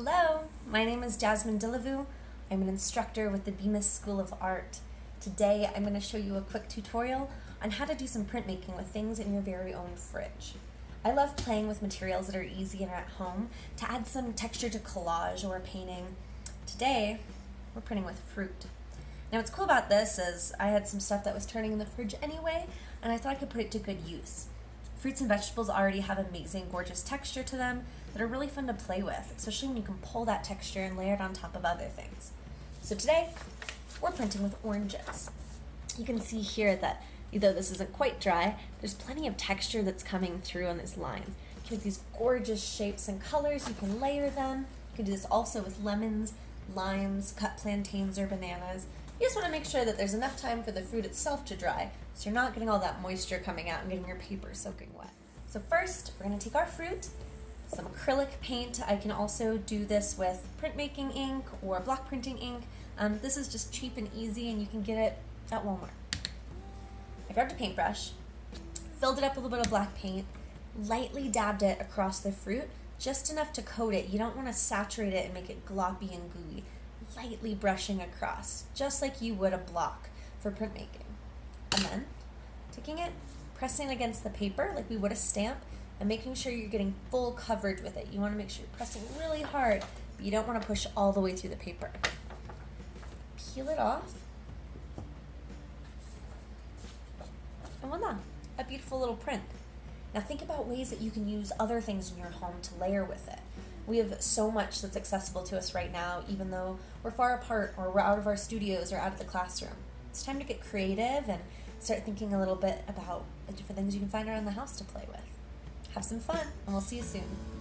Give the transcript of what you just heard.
Hello, my name is Jasmine Dillavu. I'm an instructor with the Bemis School of Art. Today I'm going to show you a quick tutorial on how to do some printmaking with things in your very own fridge. I love playing with materials that are easy and at home to add some texture to collage or painting. Today we're printing with fruit. Now what's cool about this is I had some stuff that was turning in the fridge anyway and I thought I could put it to good use. Fruits and vegetables already have amazing, gorgeous texture to them that are really fun to play with, especially when you can pull that texture and layer it on top of other things. So today, we're printing with oranges. You can see here that though this isn't quite dry, there's plenty of texture that's coming through on this line. You can make these gorgeous shapes and colors, you can layer them. You can do this also with lemons, limes, cut plantains or bananas. You just want to make sure that there's enough time for the fruit itself to dry so you're not getting all that moisture coming out and getting your paper soaking wet. So first, we're going to take our fruit, some acrylic paint. I can also do this with printmaking ink or block printing ink. Um, this is just cheap and easy and you can get it at Walmart. I grabbed a paintbrush, filled it up with a little bit of black paint, lightly dabbed it across the fruit, just enough to coat it. You don't want to saturate it and make it gloppy and gooey lightly brushing across, just like you would a block for printmaking. And then taking it, pressing against the paper like we would a stamp, and making sure you're getting full coverage with it. You want to make sure you're pressing really hard, but you don't want to push all the way through the paper. Peel it off. And voila, a beautiful little print. Now think about ways that you can use other things in your home to layer with it. We have so much that's accessible to us right now, even though we're far apart or we're out of our studios or out of the classroom. It's time to get creative and start thinking a little bit about the different things you can find around the house to play with. Have some fun, and we'll see you soon.